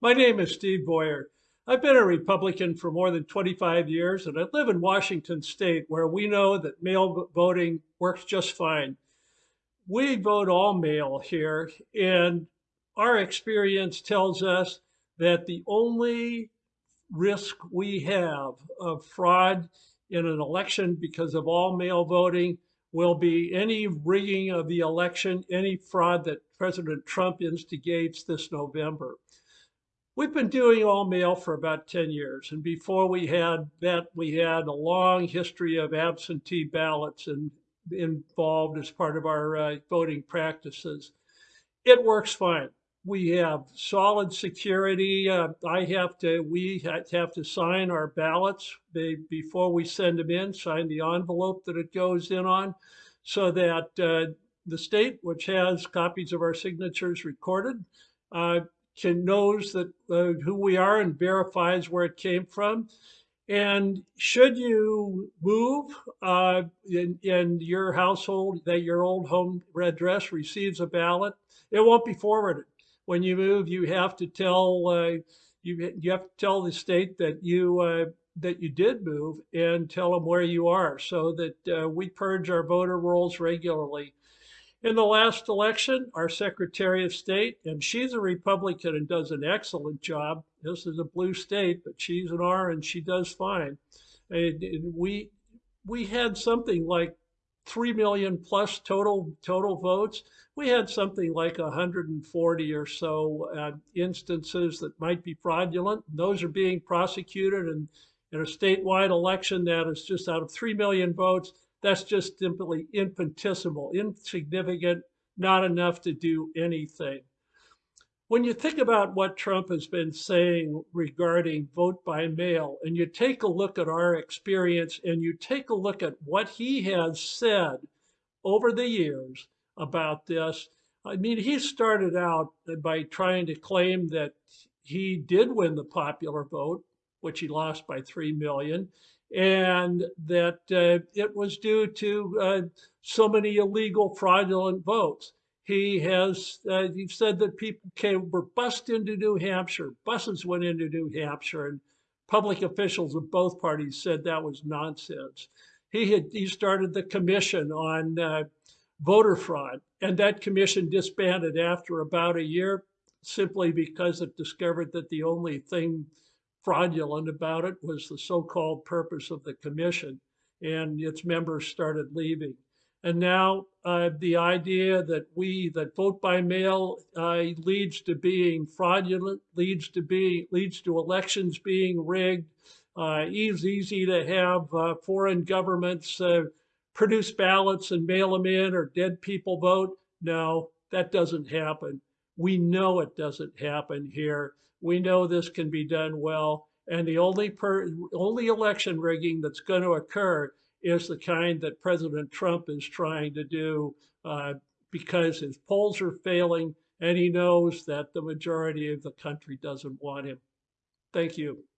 My name is Steve Boyer. I've been a Republican for more than 25 years, and I live in Washington State, where we know that mail voting works just fine. We vote all mail here, and our experience tells us that the only risk we have of fraud in an election because of all mail voting will be any rigging of the election, any fraud that President Trump instigates this November. We've been doing all mail for about 10 years. And before we had that, we had a long history of absentee ballots and involved as part of our uh, voting practices. It works fine. We have solid security. Uh, I have to, we have to sign our ballots before we send them in, sign the envelope that it goes in on, so that uh, the state, which has copies of our signatures recorded, uh, can knows that uh, who we are and verifies where it came from. And should you move uh, in, in your household, that your old home address receives a ballot, it won't be forwarded when you move, you have to tell uh, you you have to tell the state that you uh, that you did move and tell them where you are, so that uh, we purge our voter rolls regularly. In the last election, our Secretary of State, and she's a Republican and does an excellent job. This is a blue state, but she's an R and she does fine. And we we had something like 3 million plus total total votes. We had something like 140 or so uh, instances that might be fraudulent. Those are being prosecuted and in a statewide election that is just out of 3 million votes, that's just simply infinitesimal, insignificant, not enough to do anything. When you think about what Trump has been saying regarding vote by mail, and you take a look at our experience and you take a look at what he has said over the years about this, I mean, he started out by trying to claim that he did win the popular vote, which he lost by 3 million, and that uh, it was due to uh, so many illegal, fraudulent votes. He has uh, he said that people came were bussed into New Hampshire. Buses went into New Hampshire, and public officials of both parties said that was nonsense. He had he started the commission on uh, voter fraud, and that commission disbanded after about a year, simply because it discovered that the only thing fraudulent about it was the so-called purpose of the commission, and its members started leaving. And now uh, the idea that we that vote by mail uh, leads to being fraudulent, leads to be leads to elections being rigged. Uh, it's easy to have uh, foreign governments uh, produce ballots and mail them in, or dead people vote. No, that doesn't happen. We know it doesn't happen here. We know this can be done well, and the only per, only election rigging that's going to occur is the kind that President Trump is trying to do uh, because his polls are failing and he knows that the majority of the country doesn't want him. Thank you.